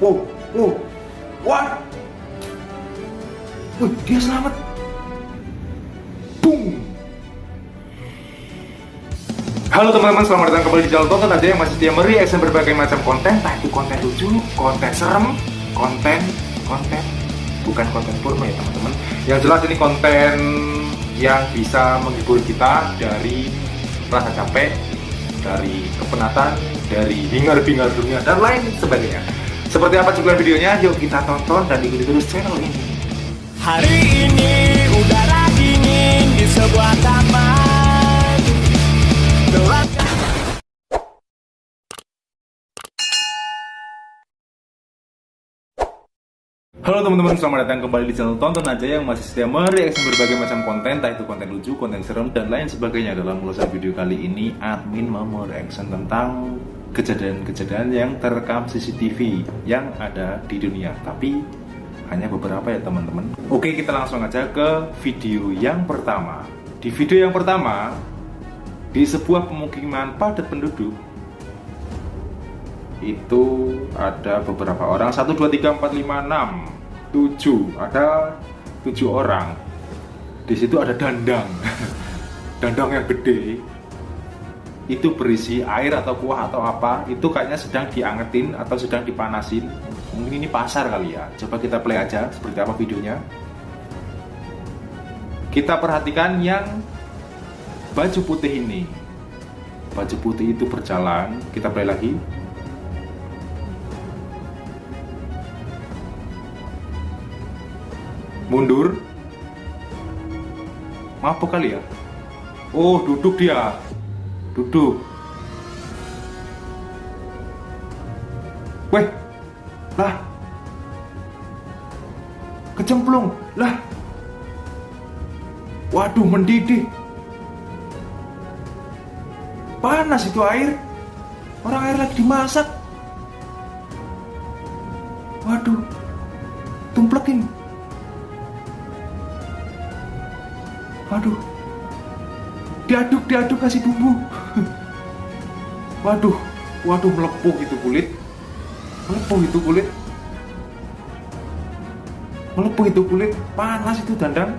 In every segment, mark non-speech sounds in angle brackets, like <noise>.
wow wow what Wih, dia selamat. Boom. Halo teman-teman, selamat datang kembali di channel Tonton. Aja yang masih setia mereaction berbagai macam konten. Entah itu konten lucu, konten serem, konten, konten. Bukan konten porno ya teman-teman. Yang jelas ini konten yang bisa menghibur kita dari rasa capek Dari kepenatan, dari hingar-bingar dunia, dan lain sebagainya Seperti apa cuplikan videonya? Yuk kita tonton dan ikuti terus channel ini. Hari ini udara dingin di sebuah taman. Gelap. Halo teman-teman, selamat datang kembali di channel Tonton Aja yang masih setia mereaction berbagai macam konten Entah itu konten lucu, konten serem, dan lain sebagainya. Dalam ulasan video kali ini, admin mau mereaction tentang kejadian-kejadian yang terekam CCTV yang ada di dunia. Tapi hanya beberapa ya teman-teman. Oke, kita langsung aja ke video yang pertama. Di video yang pertama, di sebuah pemukiman padat penduduk itu ada beberapa orang. 1 2 3 4 5 6 7 ada 7 orang. Di situ ada dandang. <laughs> Dandang yang gede itu berisi air atau kuah atau apa itu kayaknya sedang diangetin atau sedang dipanasin. Mungkin ini pasar kali ya. Coba kita play aja seperti apa videonya. Kita perhatikan yang baju putih ini. Baju putih itu berjalan. Kita play lagi. Mundur. Mabuk kali ya? Oh duduk dia duduk. Weh lah. Kecemplung lah. Waduh mendidih. Panas itu air. Orang air lagi dimasak. Waduh tumplekin. Waduh. Diaduk, diaduk kasih bumbu. Waduh, waduh melepuh itu kulit. Melepuh itu kulit. Melepuh itu kulit, panas itu dandang.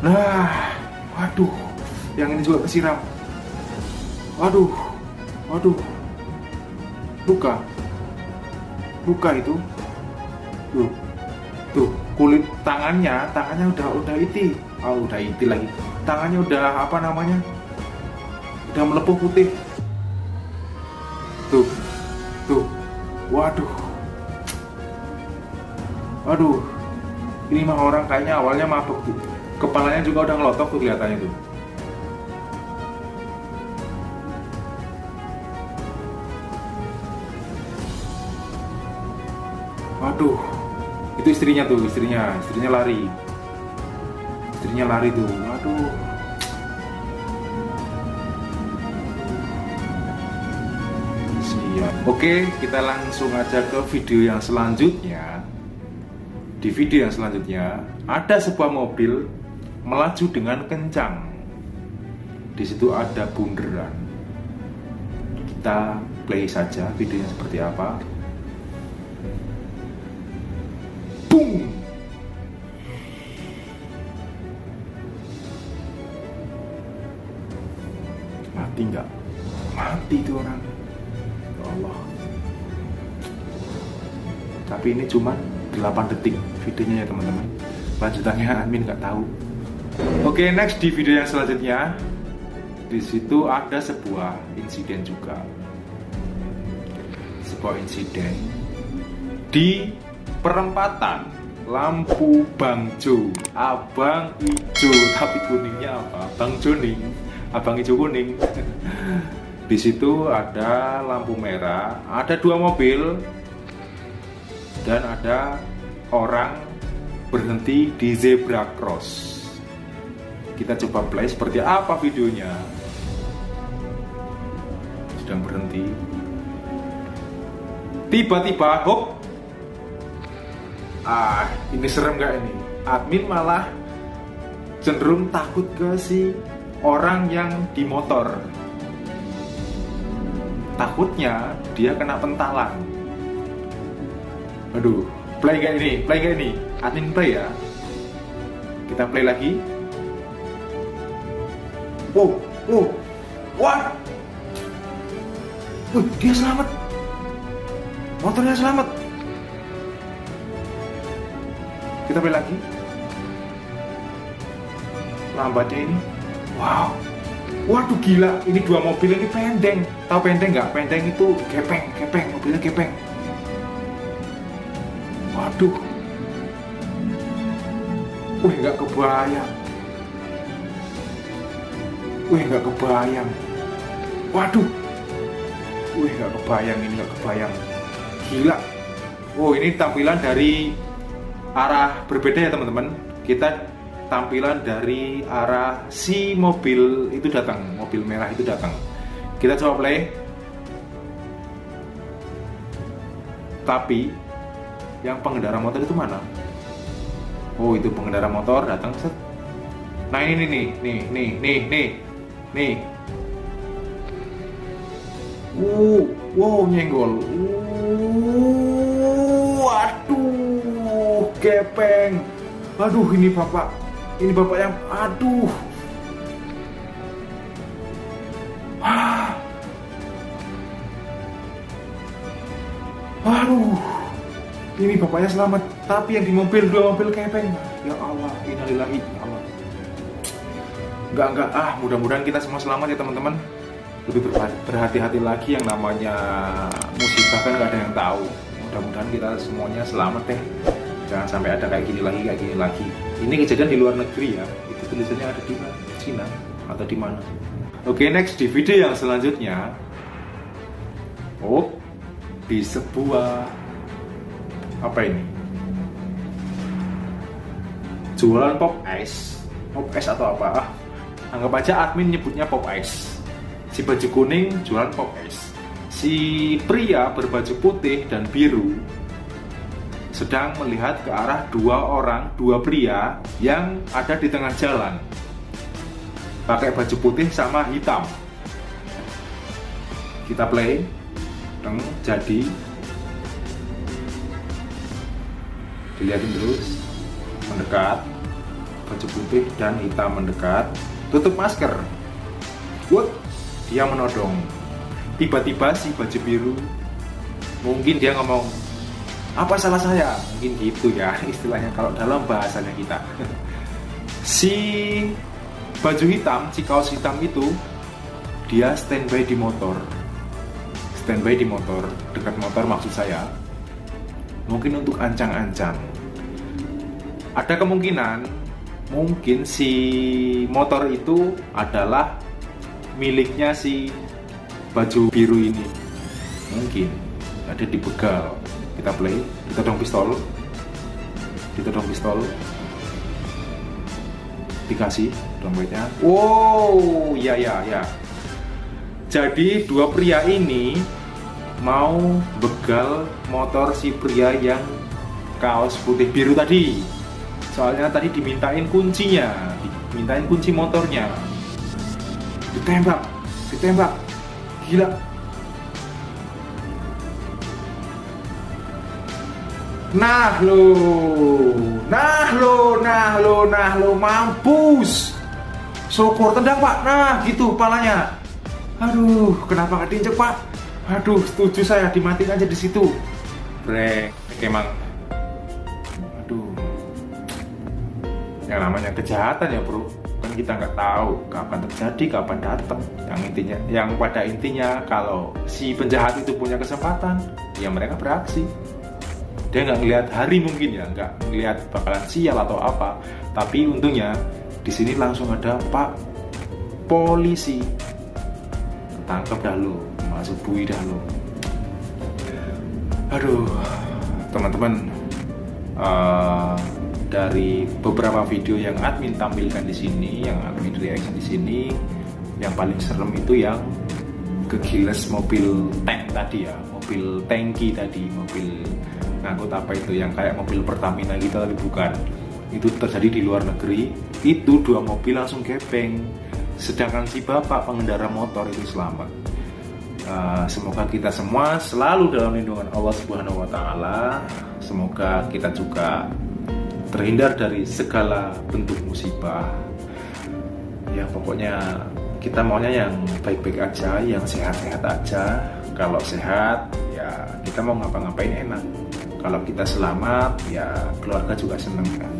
Nah, waduh, yang ini juga kesiram. Waduh, waduh, luka luka itu tuh kulit tangannya tangannya udah udah iti. Oh udah iti lagi. Tangannya udah apa namanya? Udah melepuh putih. Tuh tuh. Waduh. Waduh ini mah orang kayaknya awalnya mabuk tuh kepalanya juga udah ngelotok tuh kelihatannya tuh. Waduh, itu istrinya tuh, istrinya, istrinya lari. Istrinya lari tuh, waduh. Siap. Oke, kita langsung aja ke video yang selanjutnya. Di video yang selanjutnya, ada sebuah mobil melaju dengan kencang. Di situ ada bunderan. Kita play saja videonya seperti apa. Boom. Mati nggak? Mati itu orang. Ya Allah. Tapi ini cuma 8 detik videonya ya teman-teman. Lanjutannya admin nggak tahu. Oke, next di video yang selanjutnya di situ ada sebuah insiden juga. Sebuah insiden di perempatan lampu bangjo abang hijau tapi kuningnya apa? Abang joning abang hijau kuning. <laughs> Di situ ada lampu merah ada dua mobil dan ada orang berhenti di zebra cross. Kita coba play seperti apa videonya. Sedang berhenti. Tiba-tiba hop ah ini serem gak ini? Admin malah cenderung takut ke si orang yang di motor. Takutnya dia kena pentalan. Aduh play kayak ini? Play kayak ini? Admin play ya? Kita play lagi. Wow wow wah. Wih, dia selamat. Motornya selamat kita play lagi. Lambatnya ini. Wow. Waduh gila. Ini dua mobil ini pendeng. Tahu pendeng nggak? Pendeng itu gepeng gepeng. Mobilnya gepeng. Waduh. Wih nggak kebayang. Wih nggak kebayang. Waduh. Wih nggak kebayang. Ini nggak kebayang. Gila. Oh ini tampilan dari arah berbeda ya teman-teman. Kita tampilan dari arah si mobil itu datang mobil merah itu datang. Kita coba play. Tapi yang pengendara motor itu mana? Oh itu pengendara motor datang set. Nah ini nih nih nih nih nih nih uh wow nyenggol. Uh, gepeng. Aduh ini bapak. Ini bapak yang aduh. Ah. aduh. Ini bapaknya selamat tapi yang di mobil dua mobil kepeng ya Allah innalillahi ya Allah. Enggak enggak ah mudah-mudahan kita semua selamat ya teman-teman. Lebih berhati-hati lagi yang namanya musibah kan nggak ada yang tahu. Mudah-mudahan kita semuanya selamat deh jangan sampai ada kayak gini lagi kayak gini lagi. Ini kejadian di luar negeri ya. Itu tulisannya ada di Cina atau di mana? Oke next di video yang selanjutnya. Oh di sebuah apa ini? Jualan pop ice. Pop ice atau apa? Ah, anggap aja admin nyebutnya pop ice. Si baju kuning jualan pop ice. Si pria berbaju putih dan biru sedang melihat ke arah dua orang, dua pria yang ada di tengah jalan. Pakai baju putih sama hitam. Kita play. Teng, jadi. Dilihatin terus. Mendekat. Baju putih dan hitam mendekat. Tutup masker. What? Dia menodong. Tiba-tiba si baju biru mungkin dia ngomong apa salah saya? Mungkin gitu ya <laughs> istilahnya kalau dalam bahasanya kita. Si baju hitam si kaos hitam itu dia standby di motor. Standby di motor dekat motor maksud saya. Mungkin untuk ancang-ancang. Ada kemungkinan mungkin si motor itu adalah miliknya si baju biru ini. Mungkin ada di begal kita play. Ditodong pistol. Ditodong pistol. Dikasih dompetnya. Wow ya ya ya. Jadi dua pria ini mau begal motor si pria yang kaos putih biru tadi. Soalnya tadi dimintain kuncinya. Dimintain kunci motornya. Ditembak. Ditembak. Gila Nah lo, nah lo, nah lo, nah lo, mampus. Syukur tendang pak, nah gitu palanya. Aduh, kenapa nggak diinjek pak? Aduh, setuju saya dimatiin aja di situ. Brek, emang. Aduh, yang namanya kejahatan ya bro kan kita nggak tahu kapan terjadi kapan datang yang intinya yang pada intinya kalau si penjahat itu punya kesempatan ya mereka beraksi dia nggak ngelihat hari mungkin ya nggak ngelihat bakalan sial atau apa. Tapi untungnya di sini langsung ada pak polisi. Tangkap dah lo masuk bui dah lo. Aduh teman-teman uh, dari beberapa video yang admin tampilkan di sini yang admin reaction di sini yang paling serem itu yang kegiles mobil tank tadi ya mobil tangki tadi mobil ngangkut apa itu yang kayak mobil Pertamina kita tapi bukan itu terjadi di luar negeri itu dua mobil langsung gepeng sedangkan si bapak pengendara motor itu selamat. Uh, semoga kita semua selalu dalam lindungan Allah Subhanahu wa taala. Semoga kita juga terhindar dari segala bentuk musibah. Ya pokoknya kita maunya yang baik-baik aja, yang sehat-sehat aja. Kalau sehat, kita mau ngapa-ngapain enak. Kalau kita selamat, ya keluarga juga seneng kan.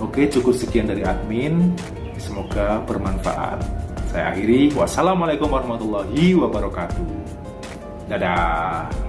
Oke, cukup sekian dari admin. Semoga bermanfaat. Saya akhiri. Wassalamualaikum warahmatullahi wabarakatuh. Dadah.